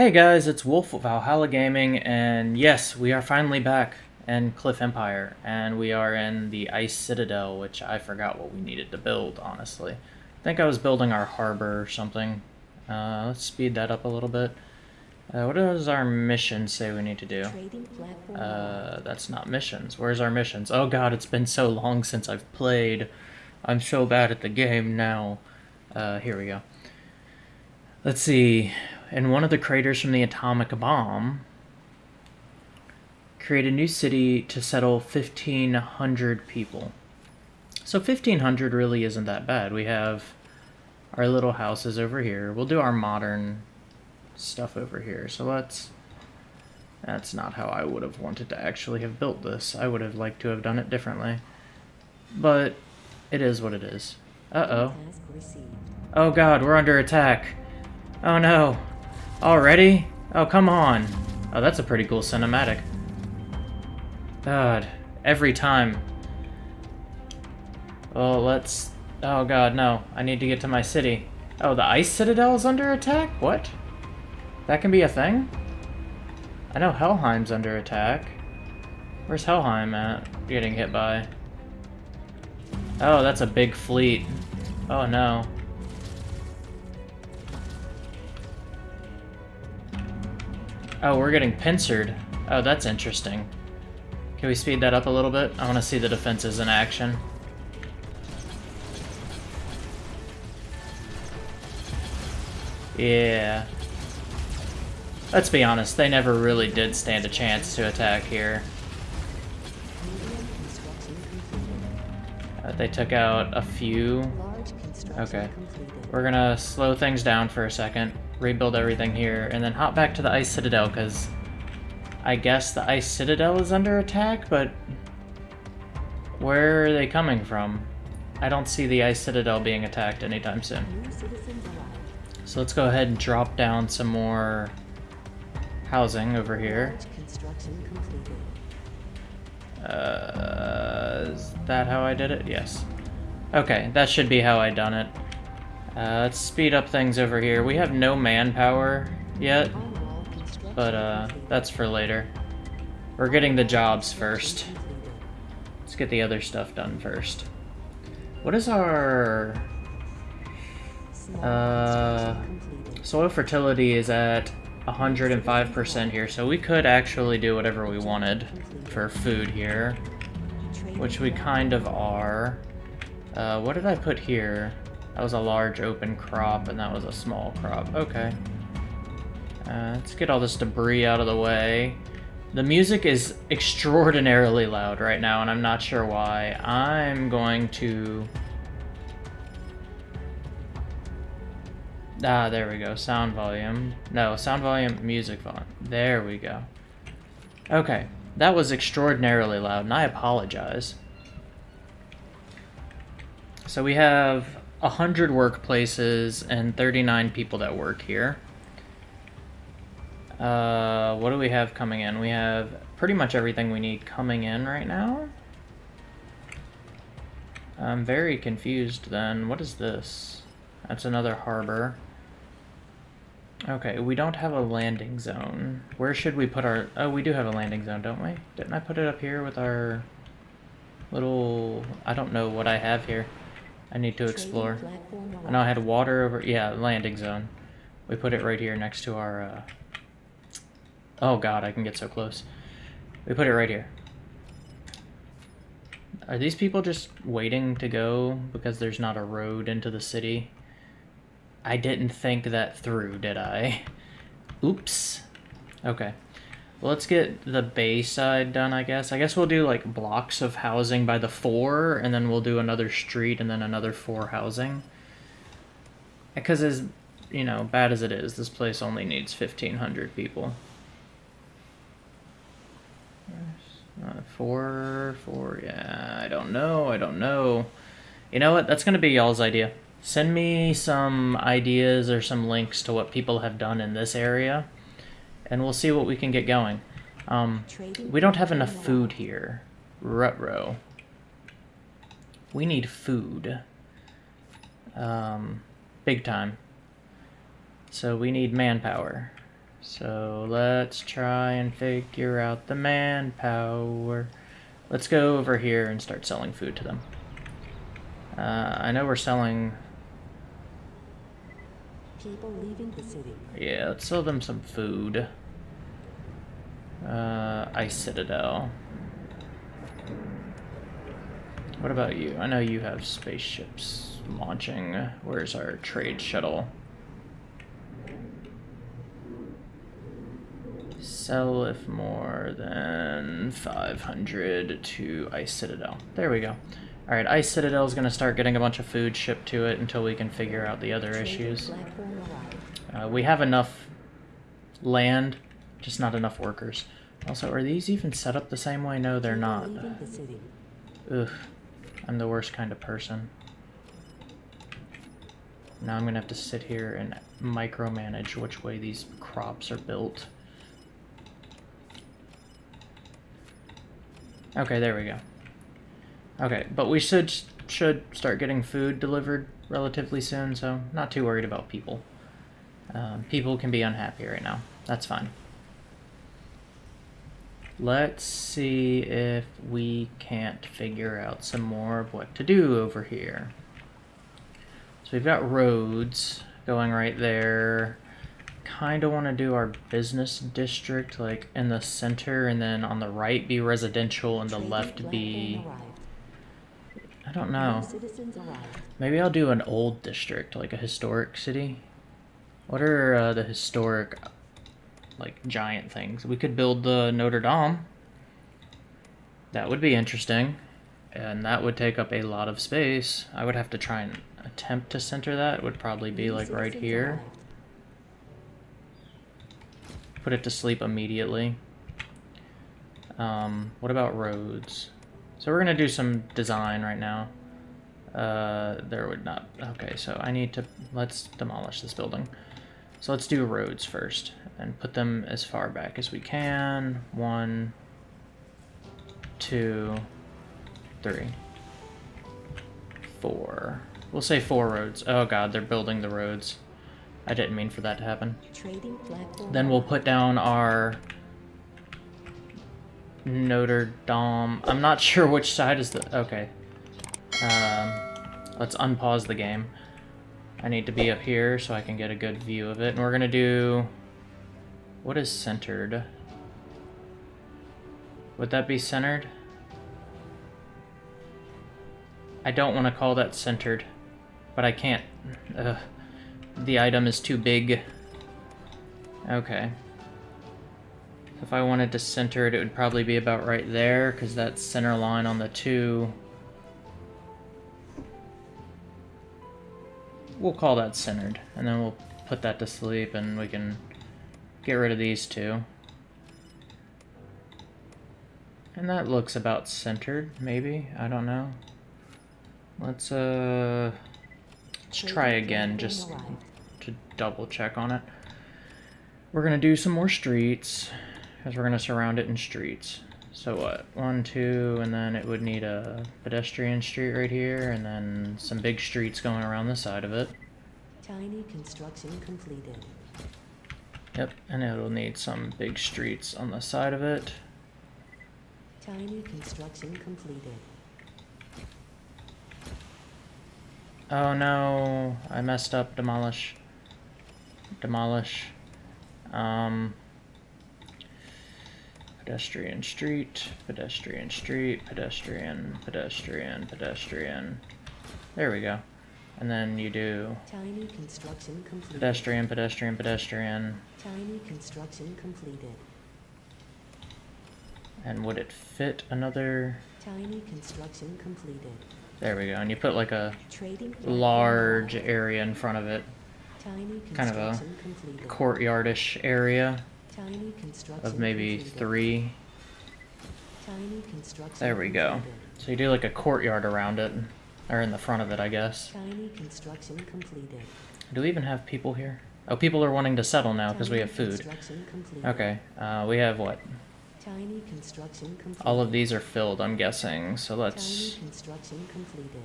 Hey guys, it's Wolf of Valhalla Gaming, and yes, we are finally back in Cliff Empire, and we are in the Ice Citadel, which I forgot what we needed to build, honestly. I think I was building our harbor or something. Uh, let's speed that up a little bit. Uh, what does our mission say we need to do? Uh, that's not missions. Where's our missions? Oh god, it's been so long since I've played. I'm so bad at the game now. Uh, here we go. Let's see in one of the craters from the atomic bomb, create a new city to settle 1,500 people. So 1,500 really isn't that bad. We have our little houses over here. We'll do our modern stuff over here. So let's... That's not how I would have wanted to actually have built this. I would have liked to have done it differently. But it is what it is. Uh-oh. Oh god, we're under attack. Oh no. Already? Oh, come on. Oh, that's a pretty cool cinematic. God, every time. Oh, let's... Oh god, no. I need to get to my city. Oh, the Ice Citadel is under attack? What? That can be a thing? I know Helheim's under attack. Where's Helheim at? Getting hit by. Oh, that's a big fleet. Oh no. Oh, we're getting pincered. Oh, that's interesting. Can we speed that up a little bit? I want to see the defenses in action. Yeah. Let's be honest, they never really did stand a chance to attack here. Uh, they took out a few. Okay. We're gonna slow things down for a second rebuild everything here, and then hop back to the Ice Citadel, because I guess the Ice Citadel is under attack, but where are they coming from? I don't see the Ice Citadel being attacked anytime soon. So let's go ahead and drop down some more housing over here. Uh, is that how I did it? Yes. Okay, that should be how I done it. Uh, let's speed up things over here. We have no manpower yet, but uh, that's for later. We're getting the jobs first. Let's get the other stuff done first. What is our... Uh, soil fertility is at 105% here, so we could actually do whatever we wanted for food here, which we kind of are. Uh, what did I put here? That was a large open crop, and that was a small crop. Okay. Uh, let's get all this debris out of the way. The music is extraordinarily loud right now, and I'm not sure why. I'm going to... Ah, there we go. Sound volume. No, sound volume, music volume. There we go. Okay. That was extraordinarily loud, and I apologize. So we have 100 workplaces and 39 people that work here. Uh, what do we have coming in? We have pretty much everything we need coming in right now. I'm very confused then. What is this? That's another harbor. Okay, we don't have a landing zone. Where should we put our... Oh, we do have a landing zone, don't we? Didn't I put it up here with our little... I don't know what I have here. I need to explore. I know I had water over... Yeah, landing zone. We put it right here next to our... Uh... Oh god, I can get so close. We put it right here. Are these people just waiting to go because there's not a road into the city? I didn't think that through, did I? Oops. Okay. Well, let's get the bay side done, I guess. I guess we'll do, like, blocks of housing by the four, and then we'll do another street and then another four housing. Because as, you know, bad as it is, this place only needs 1,500 people. Uh, four, four, yeah, I don't know, I don't know. You know what, that's going to be y'all's idea. Send me some ideas or some links to what people have done in this area and we'll see what we can get going. Um, we don't have enough food here. Rutro. We need food. Um, big time. So we need manpower. So let's try and figure out the manpower. Let's go over here and start selling food to them. Uh, I know we're selling... People leaving the city. Yeah, let's sell them some food. Uh, Ice Citadel. What about you? I know you have spaceships launching. Where's our trade shuttle? Sell if more than 500 to Ice Citadel. There we go. Alright, Ice Citadel is going to start getting a bunch of food shipped to it until we can figure out the other issues. Uh, we have enough land, just not enough workers. Also, are these even set up the same way? No, they're not. Ugh. I'm the worst kind of person. Now I'm gonna have to sit here and micromanage which way these crops are built. Okay, there we go. Okay, but we should should start getting food delivered relatively soon, so not too worried about people. Um, people can be unhappy right now. That's fine. Let's see if we can't figure out some more of what to do over here. So we've got roads going right there. Kind of want to do our business district like in the center and then on the right be residential and the left be... I don't know. Maybe I'll do an old district, like a historic city. What are uh, the historic like giant things. We could build the Notre Dame. That would be interesting. And that would take up a lot of space. I would have to try and attempt to center that. It would probably be like right here. Put it to sleep immediately. Um, what about roads? So we're gonna do some design right now. Uh, there would not, okay, so I need to, let's demolish this building. So let's do roads first and put them as far back as we can. One, two, three, four. We'll say four roads. Oh god, they're building the roads. I didn't mean for that to happen. Then we'll put down our Notre Dame. I'm not sure which side is the... Okay. Um, let's unpause the game. I need to be up here so I can get a good view of it. And we're going to do... What is centered? Would that be centered? I don't want to call that centered, but I can't. Ugh. The item is too big. Okay. If I wanted to center it, it would probably be about right there, because that's center line on the two. We'll call that centered, and then we'll put that to sleep, and we can Get rid of these two. And that looks about centered, maybe? I don't know. Let's, uh... Let's try again, just to double check on it. We're gonna do some more streets, because we're gonna surround it in streets. So what? One, two, and then it would need a pedestrian street right here, and then some big streets going around the side of it. Tiny construction completed. Yep, and it'll need some big streets on the side of it. Tiny construction completed. Oh no, I messed up. Demolish. Demolish. Um, pedestrian street, pedestrian street, pedestrian, pedestrian, pedestrian. There we go. And then you do Tiny construction completed. pedestrian, pedestrian, pedestrian. Tiny construction completed. And would it fit another? Tiny construction completed. There we go. And you put like a Trading large area in front of it. Tiny Kind of a completed. courtyardish area of maybe three. Tiny construction There we go. So you do like a courtyard around it. Or in the front of it, I guess. Tiny construction completed. Do we even have people here? Oh, people are wanting to settle now because we have food. Okay, uh, we have what? Tiny construction completed. All of these are filled, I'm guessing. So let's construction completed.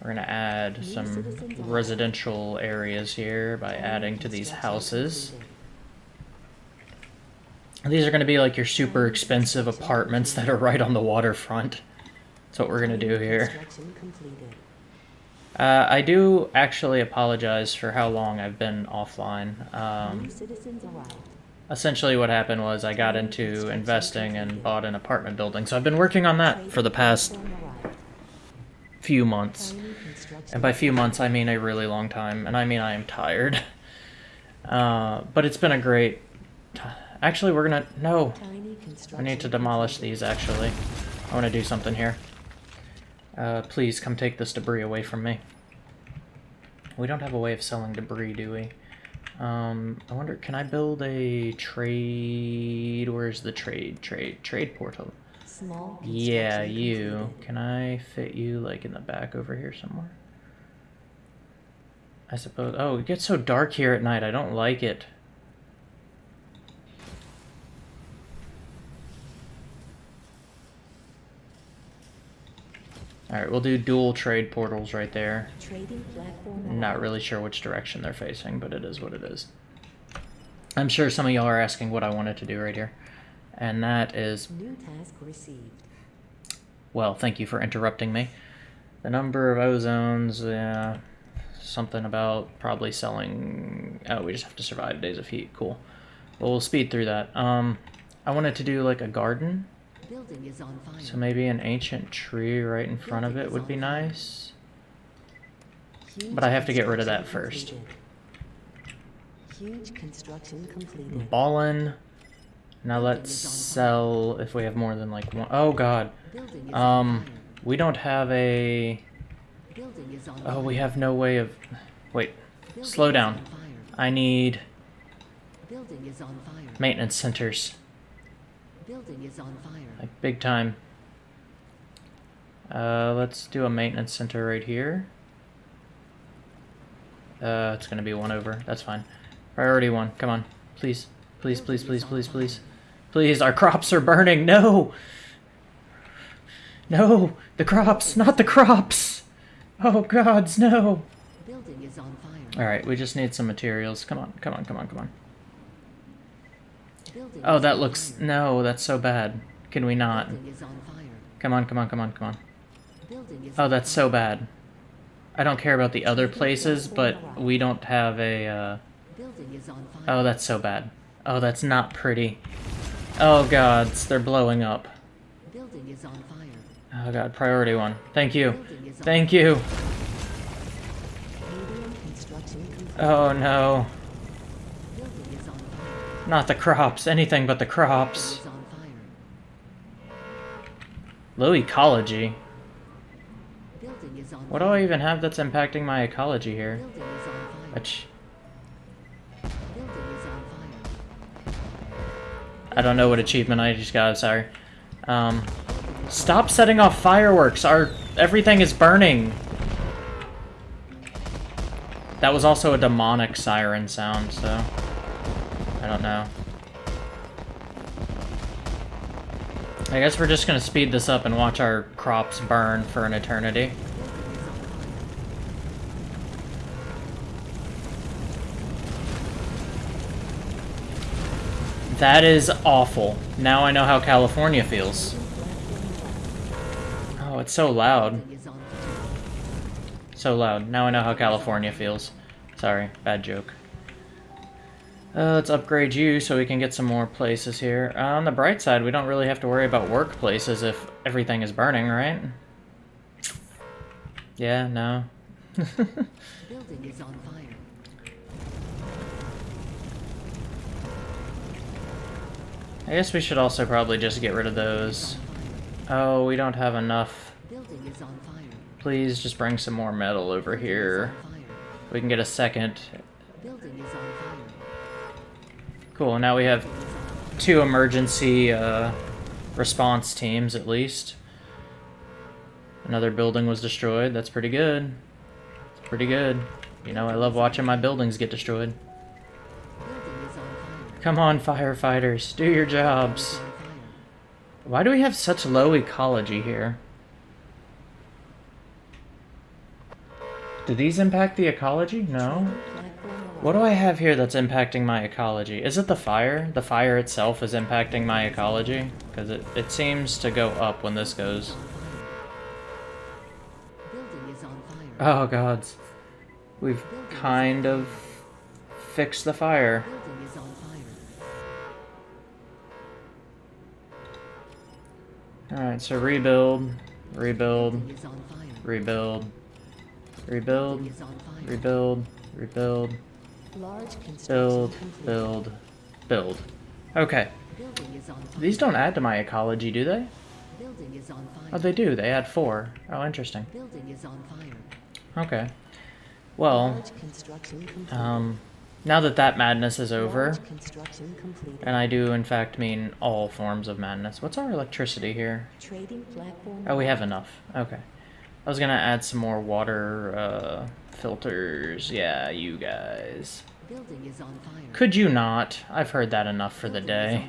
we're gonna add some residential areas here by adding to these houses. completed. These are gonna be like your super expensive apartments that are right on the waterfront. That's what we're gonna do here. Uh, I do actually apologize for how long I've been offline. Um, essentially, what happened was I got into investing and bought an apartment building, so I've been working on that for the past few months. And by few months, I mean a really long time, and I mean I am tired. Uh, but it's been a great. T- actually, we're gonna no. I need to demolish these. Actually, I want to do something here. Uh, please come take this debris away from me. We don't have a way of selling debris, do we? Um, I wonder, can I build a trade? Where's the trade? Trade, trade portal. Small Yeah, you. Can I fit you like in the back over here somewhere? I suppose. Oh, it gets so dark here at night. I don't like it. Alright, we'll do dual trade portals right there. Not really sure which direction they're facing, but it is what it is. I'm sure some of y'all are asking what I wanted to do right here. And that is New task received. Well, thank you for interrupting me. The number of ozones, yeah, something about probably selling. Oh, we just have to survive days of heat. Cool. Well, we'll speed through that. Um, I wanted to do like a garden, Building is on fire. so maybe an ancient tree right in front of it would be nice. But I have to get rid of that first. Huge construction completed. Ballin. Now let's is on fire. sell if we have more than like one. Oh God. Um, we don't have a. Building is on Oh, we have no way of. Wait. Slow down. I need Building is on fire. maintenance centers. Building is on fire. Like big time. Uh, let's do a maintenance center right here. Uh, it's gonna be one over. That's fine. Priority one. Come on, please, please, please, please, please, please, please. Our crops are burning. No. No, the crops, not the crops. Oh gods, no. Building is on fire. All right, we just need some materials. Come on, come on, come on, come on. Building Oh, that looks no. That's so bad. Can we not? Building is on fire. Come on, come on, come on, come on. Oh, that's so bad. I don't care about the other places, but we don't have a, uh... Building is on fire. Oh, that's so bad. Oh, that's not pretty. Oh, gods, they're blowing up. Building is on fire. Oh, God, priority one. Thank you. Building is on Thank you. Medium construction completed. Oh, no. Building is on fire. Not the crops. Anything but the crops. Low ecology. Building is on What do. I even have that's impacting my ecology here? Building is on fire. Which, Building is on fire. I don't know what achievement I just got, sorry. Um, stop setting off fireworks. Our, everything is burning. That was also a demonic siren sound, so I don't know. I guess we're just gonna speed this up and watch our crops burn for an eternity. That is awful. Now I know how California feels. Oh, it's so loud. So loud. Now I know how California feels. Sorry, bad joke. Uh, let's upgrade you so we can get some more places here. Uh, on the bright side, we don't really have to worry about workplaces if everything is burning, right? Yeah, no. Building is on fire. I guess we should also probably just get rid of those. Oh, we don't have enough. Building is on fire. Please just bring some more metal over here. We can get a second. Building is on fire. Cool, now we have two emergency uh, response teams at least. Another building was destroyed. That's pretty good. It's pretty good. You know, I love watching my buildings get destroyed. Come on, firefighters, do your jobs. Why do we have such low ecology here? Do these impact the ecology? No. What do I have here that's impacting my ecology? Is it the fire? The fire itself is impacting my ecology? Because it, it seems to go up when this goes. Building is on fire. Oh gods. We've kind of fixed the fire. Is on fire. Alright, so rebuild, rebuild, Building is on fire. rebuild, rebuild, Building is on fire. rebuild, rebuild, build, build, build. Okay. Building is on fire. These don't add to my ecology, do they? Building is on fire. Oh, they do. They add four. Oh, interesting. Building is on fire. Okay. Well, um, now that that madness is over, Large construction completed. and I do in fact mean all forms of madness. What's our electricity here? Trading platform. Oh, we have enough. Okay. I was gonna add some more water uh, filters. Yeah, you guys. Building is on fire. Could you not? I've heard that enough for the Building is day.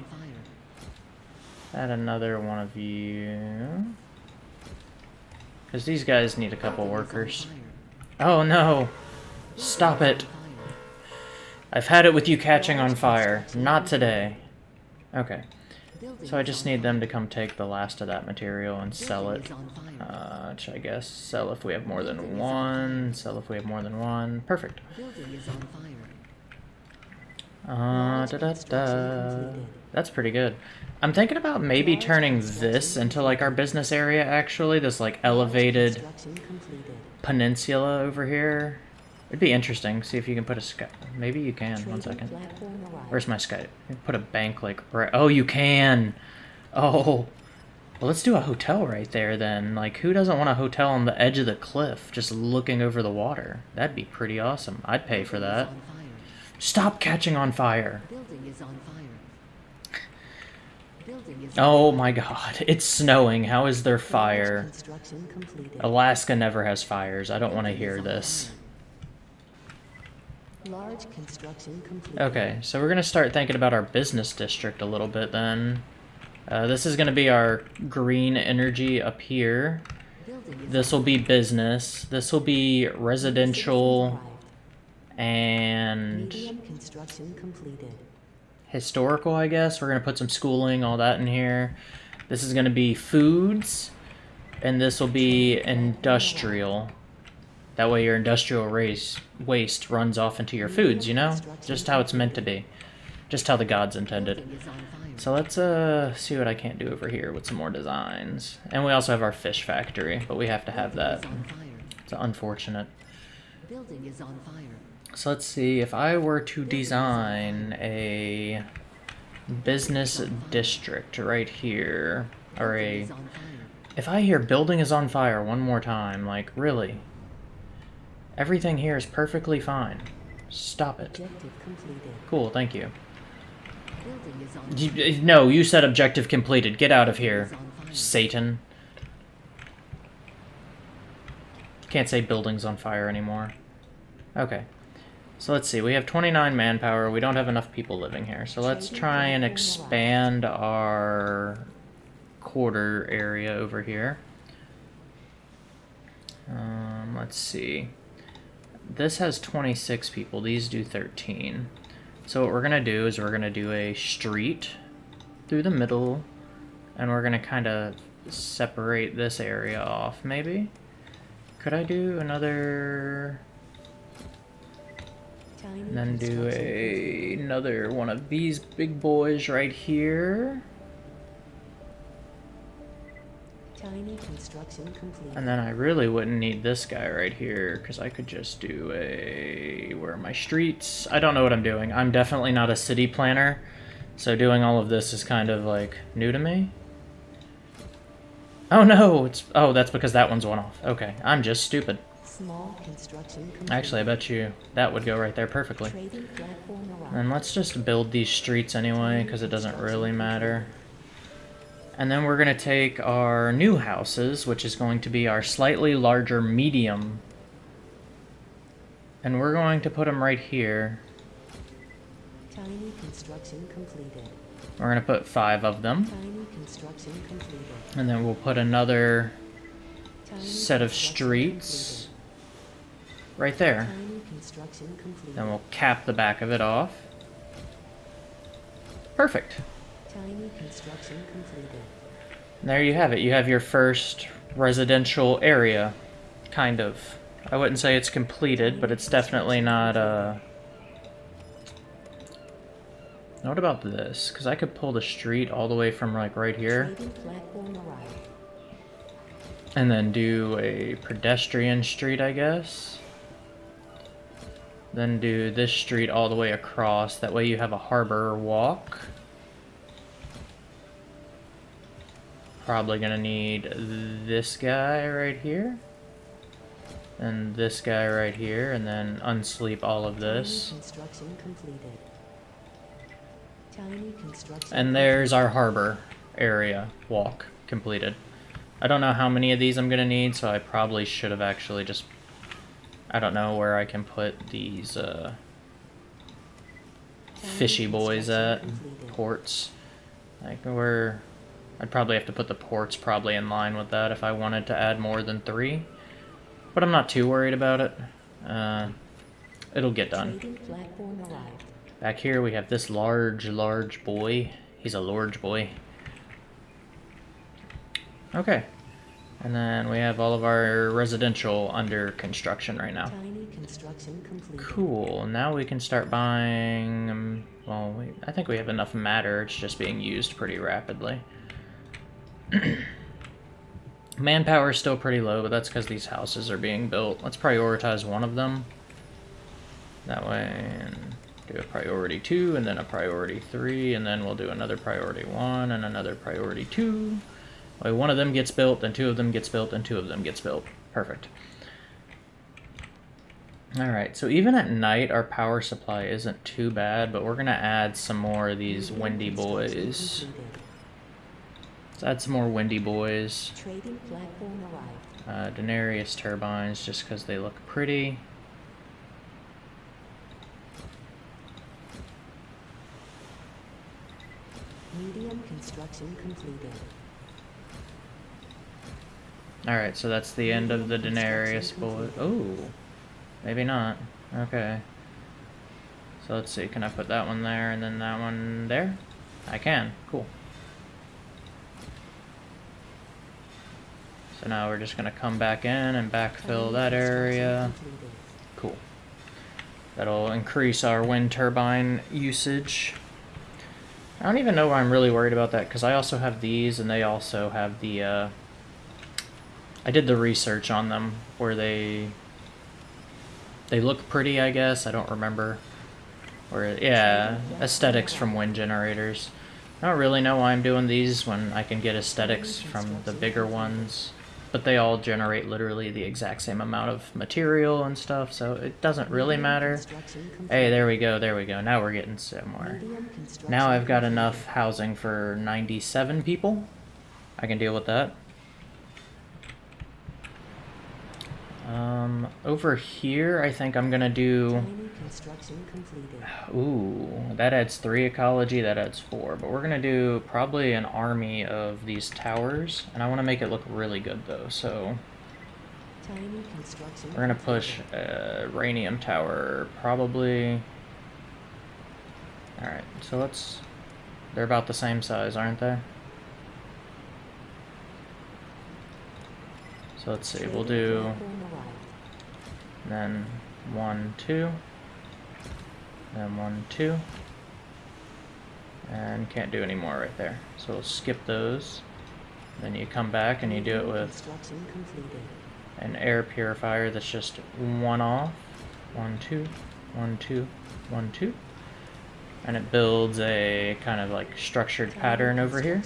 Add another one of you. Because these guys need a couple Building workers. Oh no! Stop it! is on fire. I've had it with you catching on fire. Not today. Okay. So I just need them to come take the last of that material and sell it. is on fire. Uh, which I guess sell if we have more than one. Sell if we have more than one. Perfect. Building is on fire. Uh, da da da. That's pretty good. I'm thinking about maybe turning this into like our business area. Actually, this like elevated peninsula over here. It'd be interesting. See if you can put a sky. Maybe you can. One second. Where's my sky? Put a bank like right. Oh, you can. Oh. Well, let's do a hotel right there then. Like, who doesn't want a hotel on the edge of the cliff, just looking over the water? That'd be pretty awesome. I'd pay for that. Stop catching on fire. Building is on fire. Oh my god, it's snowing. How is there fire? Alaska never has fires. I don't want to hear this. Large construction completed. Okay, so we're gonna start thinking about our business district a little bit then. Uh, this is gonna be our green energy up here. This will be business. This will be residential and construction completed. historical, I guess. We're gonna put some schooling, all that in here. This is gonna be foods, and this will be industrial. That way, your industrial race waste runs off into your foods. You know, just how it's meant to be, just how the gods intended. So let's uh see what I can't do over here with some more designs. And we also have our fish factory, but we have to have that. It's unfortunate. So let's see if I were to design a business district right here or a if I hear building is on fire one more time, like really. Everything here is perfectly fine. Stop it. Objective completed. Cool, thank you. Building is on You- No, you said objective completed. Get out of here, is on fire. Satan. Can't say buildings on fire anymore. Okay. So let's see. We have 29 manpower. We don't have enough people living here. So let's try and expand our quarter area over here. Um, let's see. This has 26 people. These do 13. So what we're going to do is we're going to do a street through the middle. And we're going to kind of separate this area off, maybe? Could I do another... And then do a, another one of these big boys right here. Tiny construction complete. And then I really wouldn't need this guy right here because I could just do a. Where are my streets? I don't know what I'm doing. I'm definitely not a city planner, so doing all of this is kind of like new to me. Oh no! It's oh that's because that one's one off. Okay, I'm just stupid. Small construction complete. Actually, I bet you that would go right there perfectly. Trading platform arrived. And let's just build these streets anyway, because it doesn't really matter. And then we're going to take our new houses, which is going to be our slightly larger medium. And we're going to put them right here. Tiny construction completed. We're gonna put five of them. Tiny construction completed. And then we'll put another Tiny set of streets right there. completed. Tiny construction completed. Then we'll cap the back of it off. Perfect. Tiny construction completed. And there you have it. You have your first residential area, kind of. I wouldn't say it's completed, but it's definitely not, uh... What about this? Because I could pull the street all the way from, like, right here, Trading platform arrived. and then do a pedestrian street, I guess. Then do this street all the way across. That way you have a harbor walk. Probably gonna need this guy right here. And this guy right here, and then unsleep all of this. Construction completed. Tiny construction. And there's our harbor area walk completed. I don't know how many of these I'm gonna need, so I probably should have actually just... I don't know where I can put these, uh, fishy boys at. Ports. Like, where... I'd probably have to put the ports probably in line with that if I wanted to add more than three. But I'm not too worried about it. Uh, it'll get done. Trading platform arrived. Back here we have this large, large boy. He's a large boy. Okay. And then we have all of our residential under construction right now. Tiny construction completed. Cool. Now we can start buying... Um, well, we, I think we have enough matter. It's just being used pretty rapidly. Manpower is still pretty low, but that's because these houses are being built. Let's prioritize one of them. That way, do a priority 2, and then a priority 3, and then we'll do another priority 1, and another priority 2. Way one of them gets built, then two of them gets built, and two of them gets built. Perfect. Alright, so even at night, our power supply isn't too bad, but we're going to add some more of these windy boys. Add some more windy boys. Trading platform arrived. Uh, Darrieus turbines, just because they look pretty. Medium construction completed. Alright, so that's the end of the Darrieus boy. Oh, maybe not. Okay. So let's see, can I put that one there and then that one there? I can, cool. So now we're just gonna come back in and backfill that area. Cool. That'll increase our wind turbine usage. I don't even know why I'm really worried about that, because I also have these, and they also have the, uh... I did the research on them, where they... They look pretty, I guess, I don't remember. Or, yeah, aesthetics from wind generators. I don't really know why I'm doing these when I can get aesthetics from the bigger ones. But they all generate literally the exact same amount of material and stuff, so it doesn't really matter. Hey, there we go, there we go. Now we're getting somewhere. Now I've got enough housing for 97 people. I can deal with that. Um, over here, I think I'm gonna do... Tiny construction completed. Ooh, that adds three ecology, that adds four. But we're gonna do probably an army of these towers. And I want to make it look really good, though, so... We're gonna push a Ranium Tower, probably... Alright, so let's... They're about the same size, aren't they? So let's see, we'll do... Then one, two. Then one, two. And can't do any more right there. So we'll skip those. Then you come back and you do it with an air purifier that's just one off. One, two, one, two, one, two. And it builds a kind of like structured pattern over here.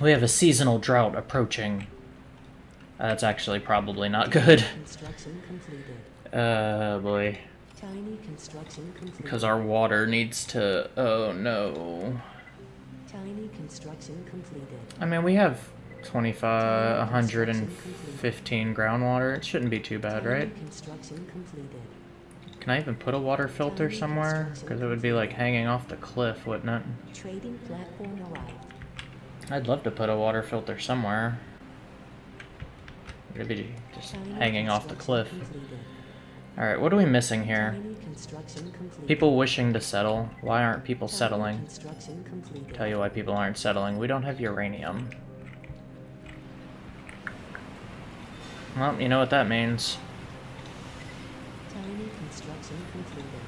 We have a seasonal drought approaching. Uh, that's actually probably not good. Construction completed. Uh, boy. Tiny construction completed. Because our water needs to... Oh, no. Tiny construction completed. I mean, we have 25, 115 groundwater. It shouldn't be too bad, right? Construction completed. Can I even put a water filter somewhere? Because it would be like hanging off the cliff, wouldn't it? Trading platform arrived. I'd love to put a water filter somewhere. It'd be just hanging off the cliff. Alright, what are we missing here? Tiny construction completed. People wishing to settle. Why aren't people settling? Tell you why people aren't settling. We don't have uranium. Well, you know what that means. Tiny construction completed.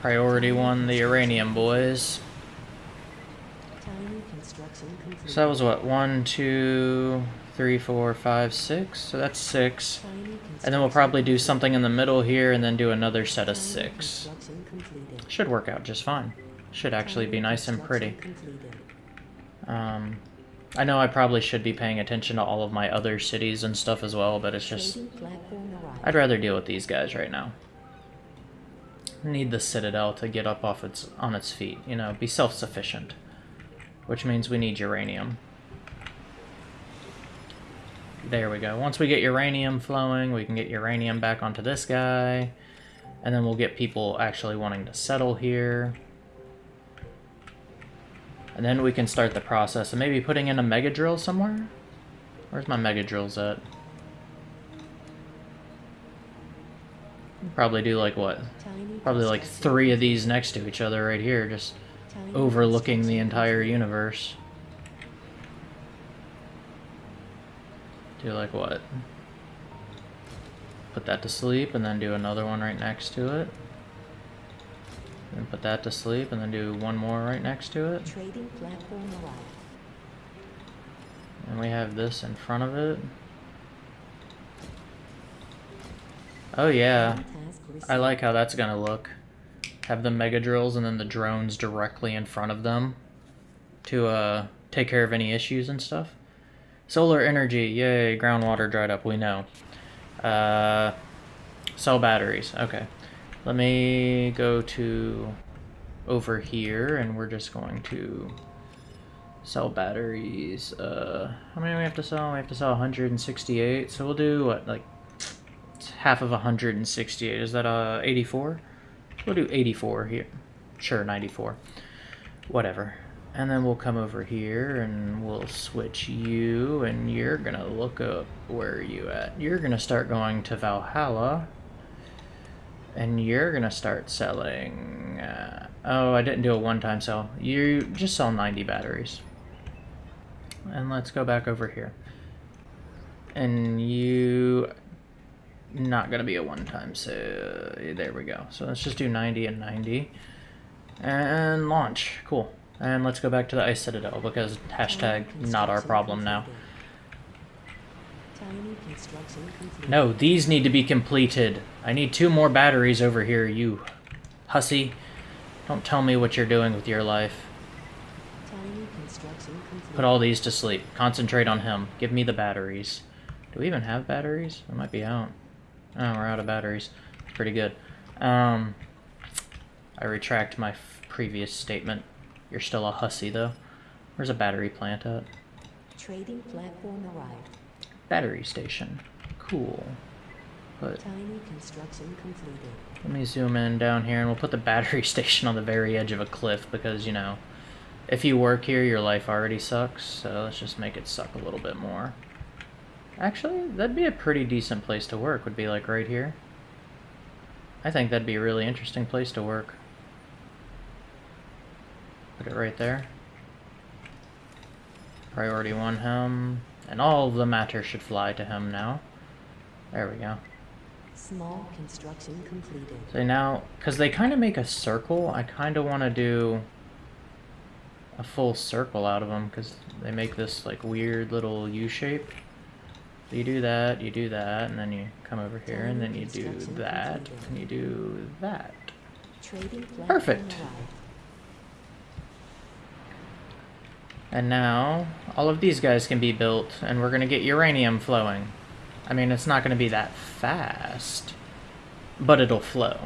Priority one, the uranium, boys. Tiny construction completed. So that was what? One, two, three, four, five, six? So that's six. And then we'll probably do something in the middle here and then do another set of six. Should work out just fine. Should actually be nice and pretty. Um, I know I probably should be paying attention to all of my other cities and stuff as well, but it's just... Trading platform arrived. I'd rather deal with these guys right now. Need the Citadel to get up off its on its feet, you know, be self-sufficient. Which means we need uranium. There we go. Once we get uranium flowing, we can get uranium back onto this guy. And then we'll get people actually wanting to settle here. And then we can start the process of maybe putting in a mega drill somewhere. Where's my mega drills at? Probably do like what? Probably like three of these next to each other right here, just overlooking the entire universe. Do like what? Put that to sleep and then do another one right next to it. And put that to sleep and then do one more right next to it. Trading platform arrived. And we have this in front of it. Oh yeah. I like how that's gonna look. Have the mega drills and then the drones directly in front of them to uh, take care of any issues and stuff. Solar energy, yay! Groundwater dried up. We know. Uh, sell batteries. Okay, let me go to over here, and we're just going to sell batteries. Uh, how many we have to sell? We have to sell 168. So we'll do what, like half of 168. Is that uh 84? We'll do 84 here. Sure, 94. Whatever. And then we'll come over here and we'll switch you and you're gonna look up where are you at. You're gonna start going to Valhalla. And you're gonna start selling uh, oh I didn't do a one-time sell. You just sell 90 batteries. And let's go back over here. And you not gonna be a one-time so there we go so let's just do 90 and 90 and launch cool and let's go back to the ice citadel because hashtag not our problem now. No these need to be completed. I need two more batteries over here you hussy. Don't tell me what you're doing with your life. Put all these to sleep. Concentrate on him. Give me the batteries. Do we even have batteries? We might be out. Oh we're out of batteries. Pretty good. Um i retract my previous statement you're still a hussy though. Where's a battery plant at? Trading platform arrived. battery station. Cool. But Tiny construction completed. let me zoom in down here and we'll put the battery station on the very edge of a cliff because you know if you work here your life already sucks so let's just make it suck a little bit more. Actually that'd be a pretty decent place to work would be like right here. I think that'd be a really interesting place to work put it right there priority one him and all of the matter should fly to him now there we go Small construction completed. So now, because they kind of make a circle, I kind of want to do a full circle out of them because they make this like weird little U shape. So you do that, you do that, and then you come over here, and then you do that, and you do that. Perfect. arrived. And now, all of these guys can be built, and we're going to get uranium flowing. I mean, it's not going to be that fast, but it'll flow.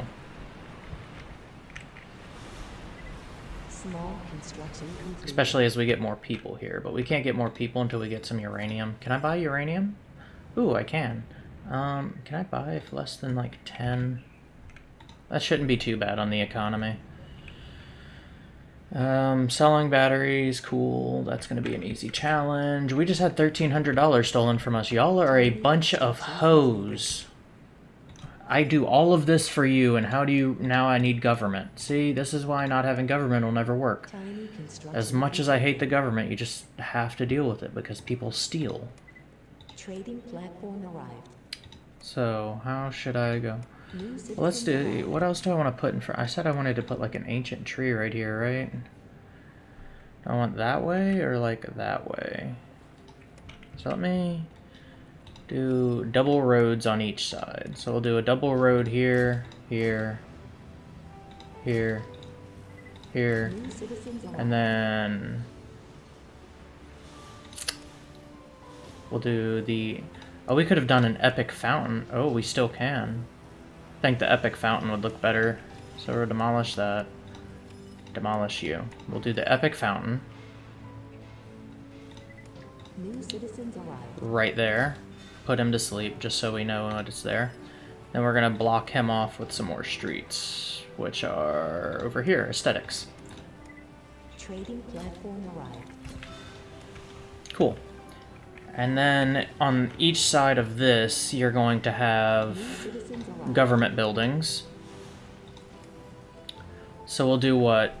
Small construction completed. Especially as we get more people here, but we can't get more people until we get some uranium. Can I buy uranium? Ooh, I can. Um, can I buy if less than like 10? That shouldn't be too bad on the economy. Um, selling batteries, cool. That's gonna be an easy challenge. We just had thirteen hundred dollars stolen from us. Y'all are a bunch of hoes. I do all of this for you, and how do you now? I need government. See, this is why not having government will never work. As much as I hate the government, you just have to deal with it because people steal. Trading platform arrived. So how should I go? Let's do. What else do I want to put in front? I said I wanted to put like an ancient tree right here, right? I want that way or like that way? So let me do double roads on each side. So we'll do a double road here, here, here, here, and then we'll do the. Oh, we could have done an epic fountain. Oh, we still can. I think the epic fountain would look better. So we'll demolish that. Demolish you. We'll do the epic fountain New citizens arrived. right there. Put him to sleep just so we know what it's there. Then we're gonna block him off with some more streets, which are over here, aesthetics. Trading platform arrived. Cool. And then on each side of this, you're going to have government buildings. So we'll do what?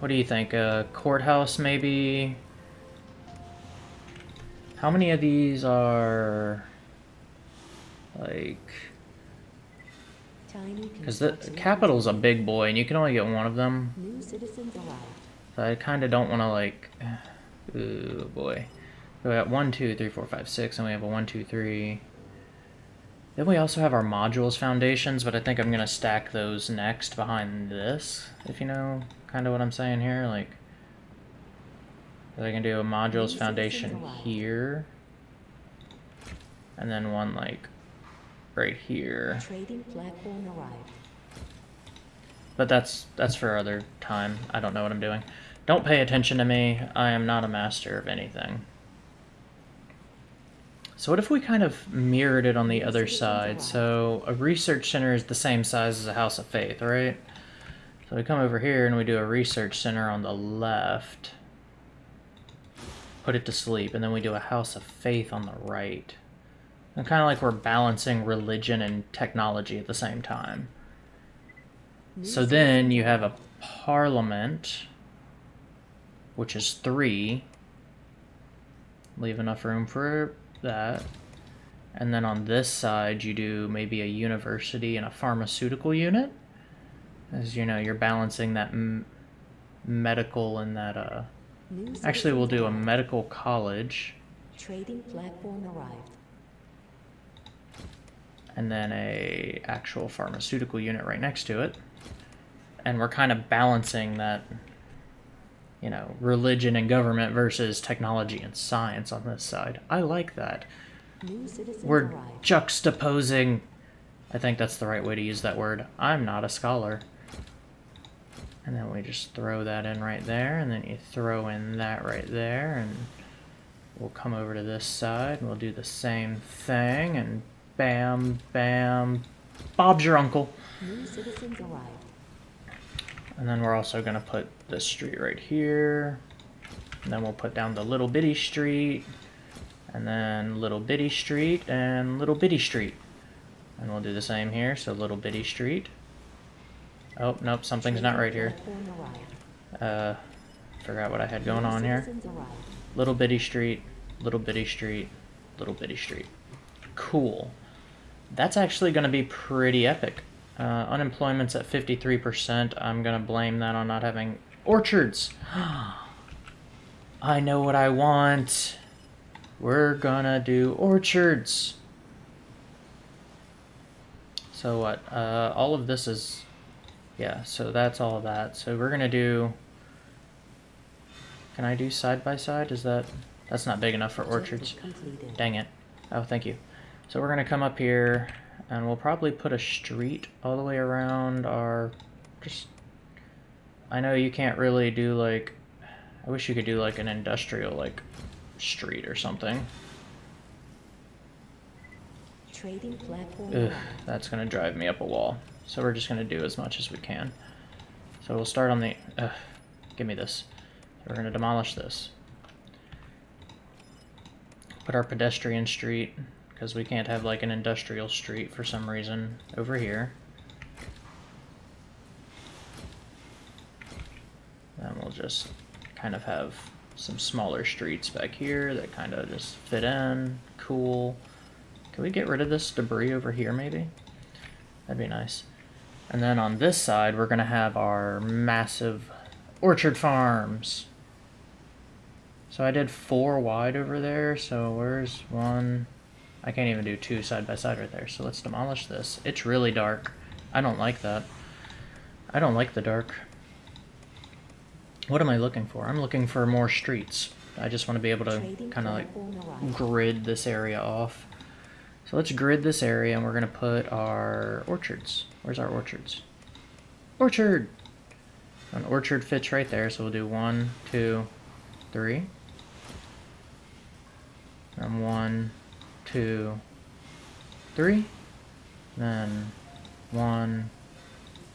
What do you think? A courthouse, maybe? How many of these are like? Because the capital's a big boy, and you can only get one of them. So I kind of don't want to like. Ooh boy. So we got one, two, three, four, five, six, and we have a one, two, three. Then we also have our modules foundations, but I think I'm gonna stack those next behind this, if you know kind of what I'm saying here. Like, I can do a modules foundation here, and then one like right here. Trading platform arrived. But that's that's for other time. I don't know what I'm doing. Don't pay attention to me. I am not a master of anything. So what if we kind of mirrored it on the other side? So a research center is the same size as a house of faith, right? So we come over here and we do a research center on the left. Put it to sleep, and then we do a house of faith on the right. And kind of like we're balancing religion and technology at the same time. So then you have a parliament, which is three. Leave enough room for that. And then on this side, you do maybe a university and a pharmaceutical unit. As you know, you're balancing that m- medical and that, uh. Actually, we'll do a medical college Trading platform arrived. and then a actual pharmaceutical unit right next to it. And we're kind of balancing that, you know, religion and government versus technology and science on this side. I like that. We're arrived. juxtaposing. I think that's the right way to use that word. I'm not a scholar. And then we just throw that in right there, and then you throw in that right there, and we'll come over to this side, and we'll do the same thing, and bam, bam, Bob's your uncle. New citizens arrived. And then we're also gonna put this street right here. And then we'll put down the little bitty street. And then little bitty street and little bitty street. And we'll do the same here. So little bitty street. Oh, nope, something's not right here. Uh, forgot what I had going on here. Little bitty street, little bitty street, little bitty street. Cool. That's actually going to be pretty epic. Uh, unemployment's at 53%. I'm going to blame that on not having orchards. I know what I want. We're gonna do orchards. So what? Uh, all of this is, yeah. So that's all of that. So we're gonna do. Can I do side by side? Is that that's not big enough for orchards? Dang it. Oh, thank you. So we're gonna come up here, and we'll probably put a street all the way around our. Just. I know you can't really do like. I wish you could do like an industrial like street or something. Trading platform Ugh, that's gonna drive me up a wall. So we're just going to do as much as we can. So we'll start on the... Uh, give me this. We're going to demolish this. Put our pedestrian street, because we can't have like an industrial street for some reason, over here. Then we'll just kind of have some smaller streets back here that kind of just fit in. Cool. Can we get rid of this debris over here, maybe? That'd be nice. And then on this side, we're going to have our massive orchard farms. So I did four wide over there, so where's one? I can't even do two side by side right there, so let's demolish this. It's really dark. I don't like that. I don't like the dark. What am I looking for? I'm looking for more streets. I just want to be able to kind of like grid this area off. So let's grid this area and we're going to put our orchards. Where's our orchards? Orchard! An orchard fits right there, so we'll do one, two, three. And one, two, three. Then one,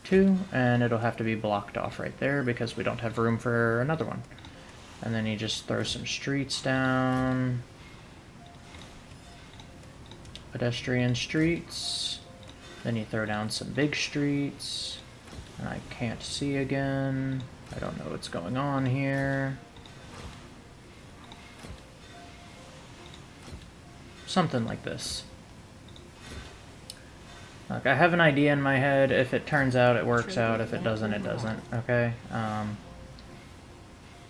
two, and it'll have to be blocked off right there because we don't have room for another one. And then you just throw some streets down. Pedestrian streets. Then you throw down some big streets. And I can't see again. I don't know what's going on here. Something like this. Look, I have an idea in my head. If it turns out, it works out. If it doesn't, it doesn't. Okay? Um,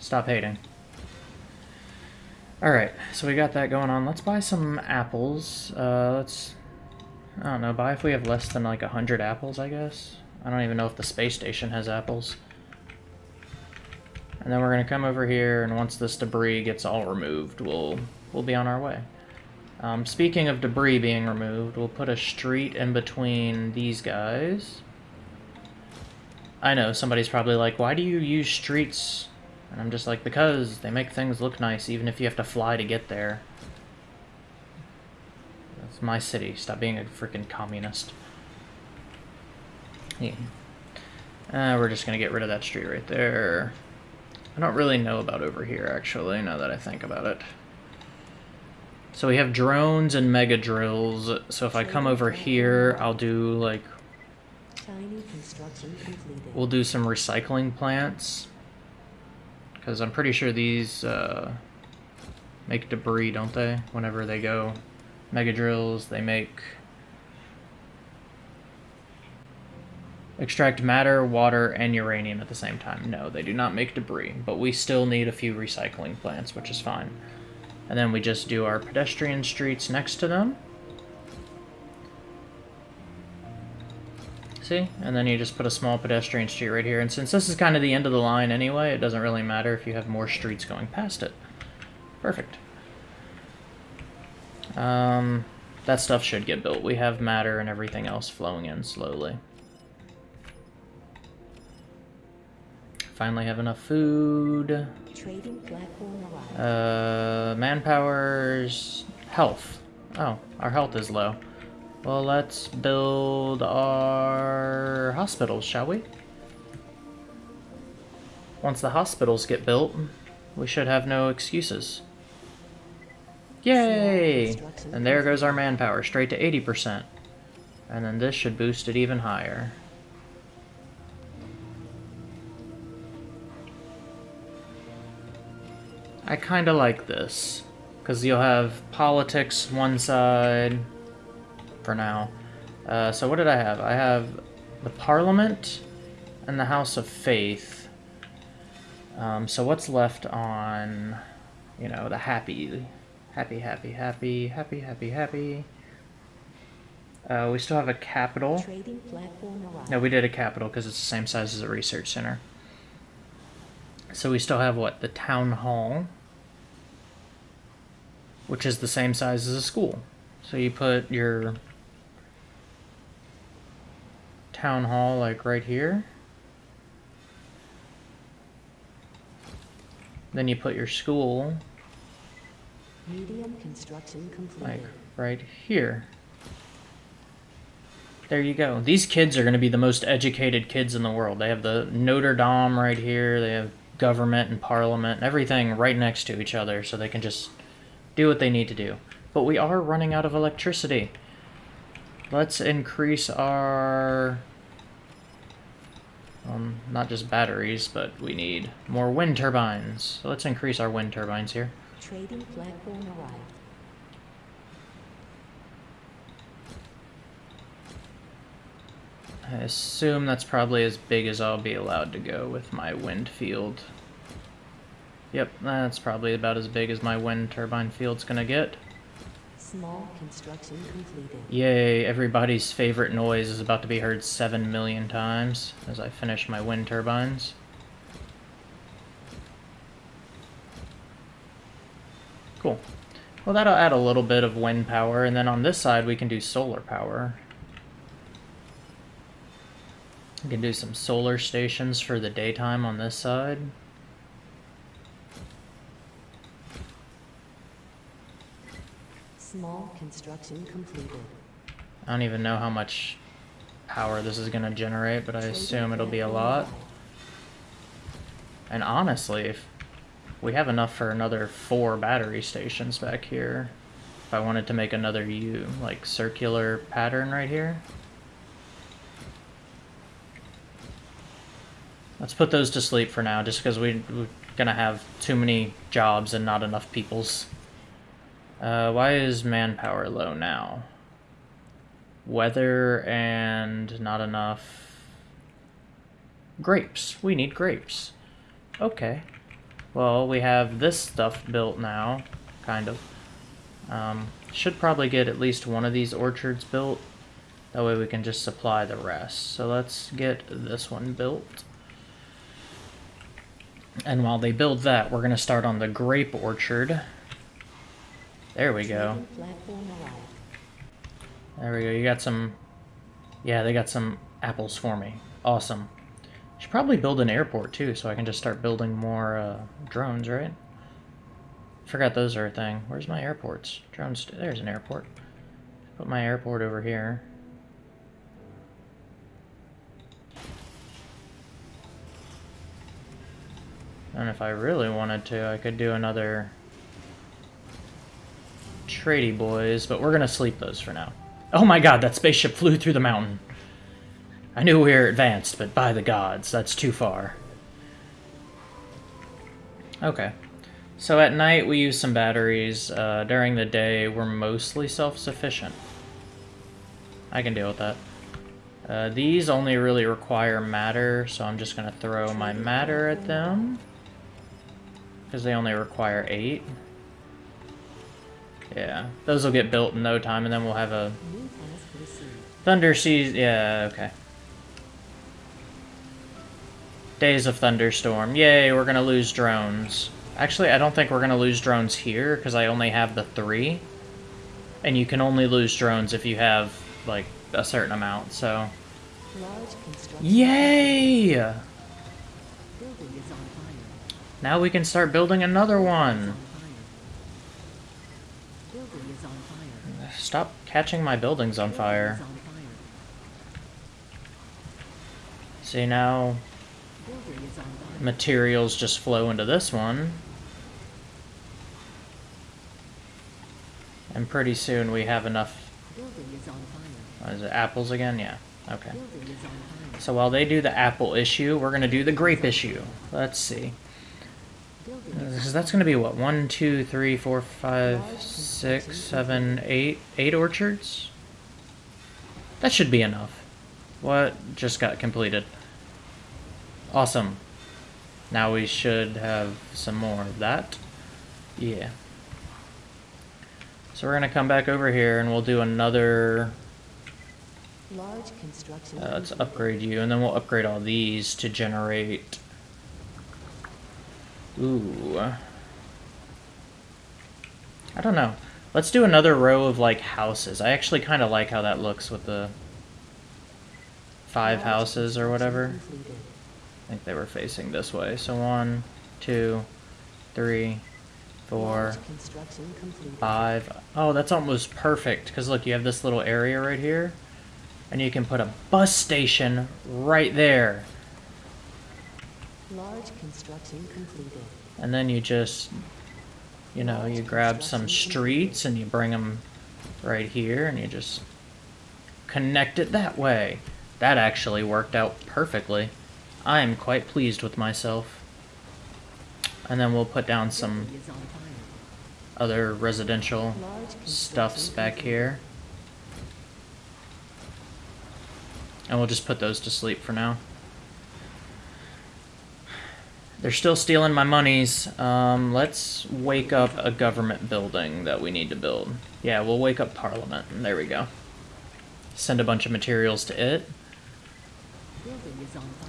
stop hating. Alright, so we got that going on. Let's buy some apples. Uh, let's... I don't know, buy if we have less than like a hundred apples, I guess. I don't even know if the space station has apples. And then we're gonna come over here, and once this debris gets all removed, we'll we'll be on our way. Um, speaking of debris being removed, we'll put a street in between these guys. I know, somebody's probably like, why do you use streets? And I'm just like, because they make things look nice, even if you have to fly to get there. That's my city. Stop being a freaking communist. Yeah. Uh, we're just gonna get rid of that street right there. I don't really know about over here, actually, now that I think about it. So we have drones and mega drills. So if I come over here, I'll do like Tiny construction completed. we'll do some recycling plants because I'm pretty sure these uh, make debris, don't they? Whenever they go mega drills, they make extract matter, water, and uranium at the same time. No, they do not make debris, but we still need a few recycling plants, which is fine. And then we just do our pedestrian streets next to them. See? And then you just put a small pedestrian street right here. And since this is kind of the end of the line anyway, it doesn't really matter if you have more streets going past it. Perfect. Um, that stuff should get built. We have matter and everything else flowing in slowly. Finally have enough food. Trading platform arrived. Uh, manpower's health. Oh, our health is low. Well, let's build our hospitals, shall we? Once the hospitals get built, we should have no excuses. Yay! And there goes our manpower, straight to 80%. And then this should boost it even higher. I kind of like this. Because you'll have politics one side for now. Uh, so what did I have? I have the Parliament and the House of Faith. Um, so what's left on, you know, the happy, happy, happy, happy, happy, happy, happy. Uh, we still have a capital. Trading platform arrived. No, we did a capital because it's the same size as a research center. So we still have what? The town hall, which is the same size as a school. So you put your town hall like right here. Then you put your school Medium construction completed. like right here. There you go. These kids are going to be the most educated kids in the world. They have the Notre Dame right here. They have government and parliament and everything right next to each other so they can just do what they need to do. But we are running out of electricity. Let's increase our... Um, not just batteries, but we need more wind turbines. So let's increase our wind turbines here. Trading platform arrived. I assume that's probably as big as I'll be allowed to go with my wind field. Yep, that's probably about as big as my wind turbine field's gonna get. Small construction completed. Yay, everybody's favorite noise is about to be heard 7 million times as I finish my wind turbines. Cool. Well, that'll add a little bit of wind power, and then on this side we can do solar power. We can do some solar stations for the daytime on this side. Small construction completed. I don't even know how much power this is going to generate, but I assume it'll be a lot. And honestly, if we have enough for another four battery stations back here, if I wanted to make another U, like circular pattern right here. Let's put those to sleep for now, just because we, we're going to have too many jobs and not enough peoples. Uh, why is manpower low now? Weather and not enough. Grapes. We need grapes. Okay. Well, we have this stuff built now, kind of. Um, should probably get at least one of these orchards built. That way we can just supply the rest. So let's get this one built. And while they build that, we're going to start on the grape orchard. There we go. There we go. You got some... Yeah, they got some apples for me. Awesome. Should probably build an airport, too, so I can just start building more uh, drones, right? Forgot those are a thing. Where's my airports? Drones... There's an airport. Put my airport over here. And if I really wanted to, I could do another Trady boys, but we're gonna sleep those for now. Oh my god, that spaceship flew through the mountain. I knew we were advanced, but by the gods, that's too far. Okay. So at night we use some batteries. Uh, during the day we're mostly self-sufficient. I can deal with that. Uh, these only really require matter, so I'm just going to throw my matter at them. Because they only require 8. Yeah, those will get built in no time, and then we'll have a New task received. Thunder Seas. Yeah, okay. Days of Thunderstorm. Yay, we're gonna lose drones. Actually, I don't think we're gonna lose drones here, because I only have the three. And you can only lose drones if you have, like, a certain amount, so... Yay! Building is on fire. Now we can start building another one. On. Stop catching my buildings on fire. See, now materials just flow into this one. And pretty soon we have enough... Is. It, apples again? Yeah, okay. So while they do the apple issue, we're going to do the grape issue. Let's see. Because that's going to be what? One, two, three, four, five, six, seven, eight, eight orchards? That should be enough. What just got completed? Awesome. Now we should have some more of that. Yeah. So we're going to come back over here and we'll do another large construction. uh, let's upgrade you, and then we'll upgrade all these to generate. Ooh. I don't know. Let's do another row of like houses. I actually kind of like how that looks with the five houses or whatever. I think they were facing this way. So one, two, three, four, Large construction completed. five. Oh, that's almost perfect. Because look, you have this little area right here. And you can put a bus station right there. Large construction completed. And then you just, you know, you grab some streets and you bring them right here and you just connect it that way. That actually worked out perfectly. I am quite pleased with myself. And then we'll put down some Building is on fire. other residential stuffs back here. And we'll just put those to sleep for now. They're still stealing my monies. Um, let's wake up a government building that we need to build. Yeah, we'll wake up Parliament. There we go. Send a bunch of materials to it.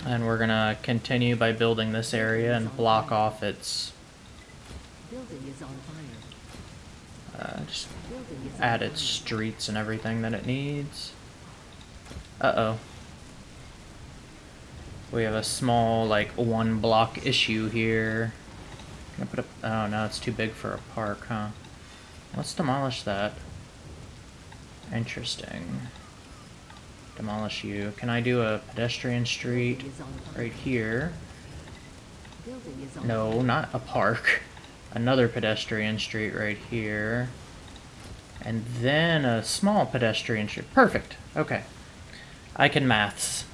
And we're gonna continue by building this area and block off its, uh, just add its streets and everything that it needs. Uh-oh. We have a small, like, one block issue here. Can I put. Oh, no, it's too big for a park, huh? Let's demolish that. Interesting. Demolish you. Can I do a pedestrian street right here? No, not a park. Another pedestrian street right here. And then a small pedestrian street. Perfect. Okay. I can maths.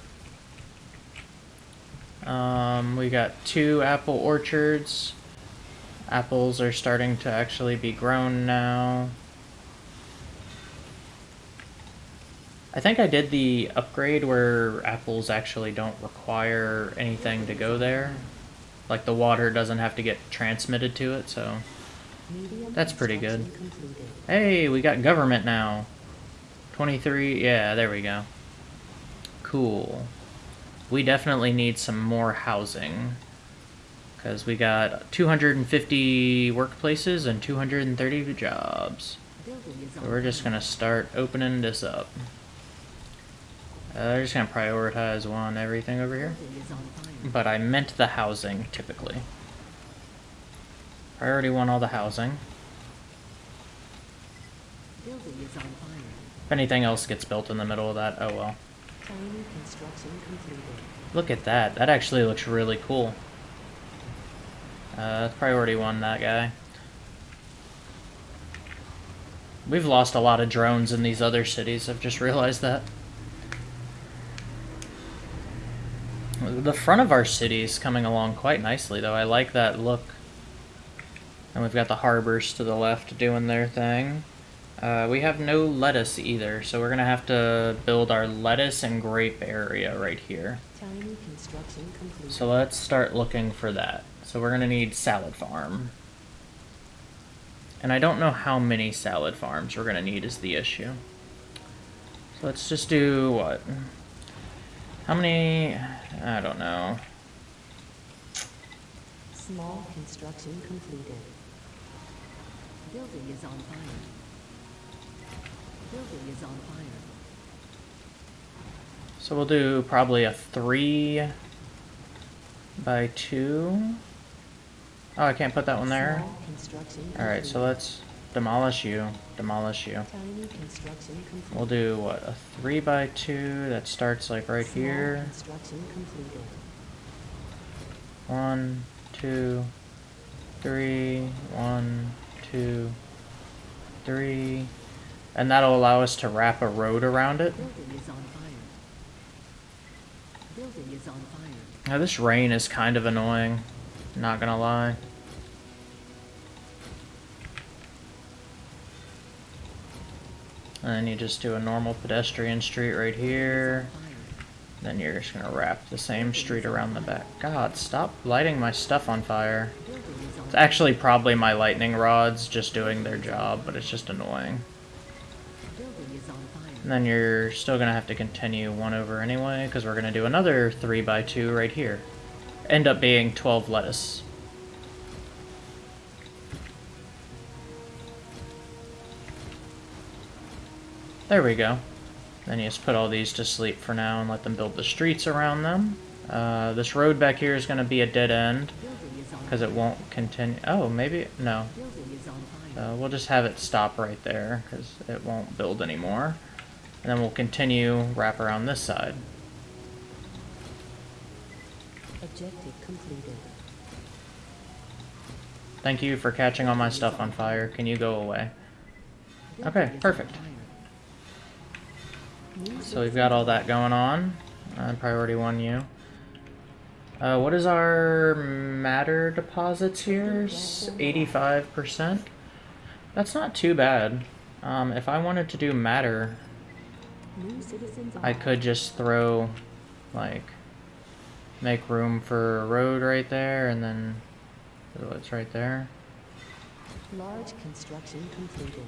Um, we got two apple orchards. Apples are starting to actually be grown now. I think I did the upgrade where apples actually don't require anything to go there. Like the water doesn't have to get transmitted to it, so. That's pretty good. Hey, we got government now. 23, yeah, there we go. Cool. We definitely need some more housing. Because we got 250 workplaces and 230 jobs. So we're just gonna start opening this up. Uh, we're just gonna prioritize one everything over here. But I meant the housing, typically. Priority one, all the housing. If anything else gets built in the middle of that, oh well. Look at that. That actually looks really cool. Uh, priority one, that guy. We've lost a lot of drones in these other cities. I've just realized that. The front of our city is coming along quite nicely, though. I like that look. And we've got the harbors to the left doing their thing. Uh, we have no lettuce either, so we're gonna have to build our lettuce and grape area right here. Tiny construction completed. So let's start looking for that. So we're gonna need salad farm. And I don't know how many salad farms we're gonna need is the issue. So let's just do what? How many? I don't know. Small construction completed. Building is on fire. Building is on fire. So we'll do probably a three by two. Oh, I can't put that one there. All right, so let's demolish you. Demolish you. Tiny construction complete. We'll do what a three by two that starts like right here. One, two, three, one, two, three. And that'll allow us to wrap a road around it. Building is on fire. Building is on fire. Now this rain is kind of annoying, not gonna lie. And then you just do a normal pedestrian street right here. Then you're just gonna wrap the same street around the back. God, stop lighting my stuff on fire. Building is on It's actually probably my lightning rods just doing their job, but it's just annoying. And then you're still gonna have to continue one over anyway, because we're gonna do another 3 by 2 right here. End up being 12 lettuce. There we go. Then you just put all these to sleep for now and let them build the streets around them. Uh, this road back here is gonna be a dead end, Building is on because it won't continue. Oh, maybe, no. Building is on fire. Uh, we'll just have it stop right there because it won't build anymore. And then we'll continue wrap around this side. Objective completed. Thank you for catching all my stuff on fire. Can you go away? Okay, perfect. So we've got all that going on. Uh, priority one you. Uh, what is our matter deposits here? Eighty-five percent. That's not too bad. Um, if I wanted to do matter, I could just throw, like, make room for a road right there, and then it's right there. Large construction completed.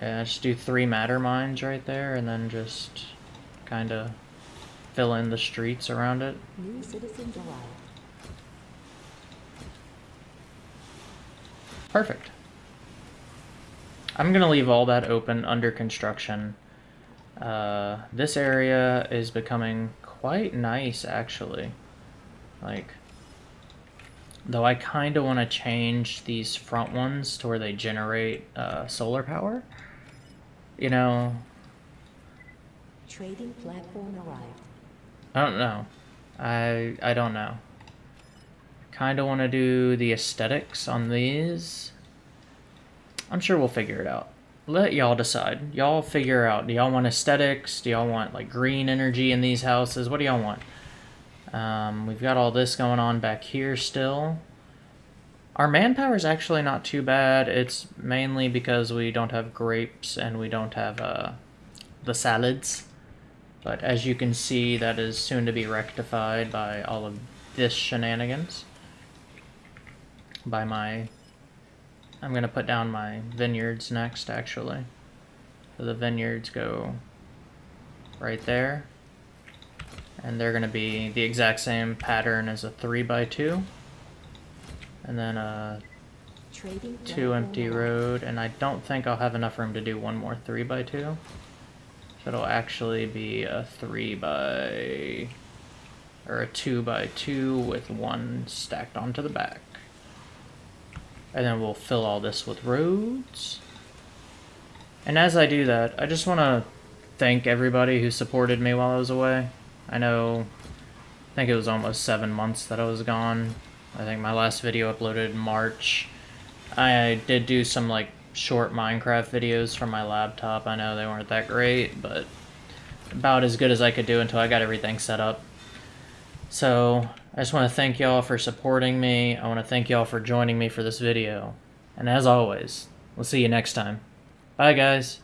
Yeah, just do three matter mines right there, and then just kind of fill in the streets around it. New citizens arrived. Perfect. I'm gonna leave all that open under construction. Uh, this area is becoming quite nice, actually. Like, though I kind of want to change these front ones to where they generate uh, solar power. You know, Trading platform arrived. I don't know. I I don't know. Kind of want to do the aesthetics on these. I'm sure we'll figure it out. Let y'all decide. Y'all figure out. Do y'all want aesthetics? Do y'all want like green energy in these houses? What do y'all want? Um, we've got all this going on back here still. Our manpower is actually not too bad. It's mainly because we don't have grapes and we don't have uh, the salads. But as you can see, that is soon to be rectified by all of this shenanigans. By my... I'm going to put down my vineyards next, actually. So the vineyards go right there. And they're going to be the exact same pattern as a 3 by 2 And then a Trading two empty arrived. road, and I don't think I'll have enough room to do one more three by two. So it'll actually be a three by or a two by two with one stacked onto the back. And then we'll fill all this with roads. And as I do that, I just want to thank everybody who supported me while I was away. I know, I think it was almost seven months that I was gone. I think my last video uploaded in March. I did do some like short Minecraft videos from my laptop. I know they weren't that great, but about as good as I could do until I got everything set up. So, I just want to thank y'all for supporting me. I want to thank y'all for joining me for this video. And as always, we'll see you next time. Bye, guys.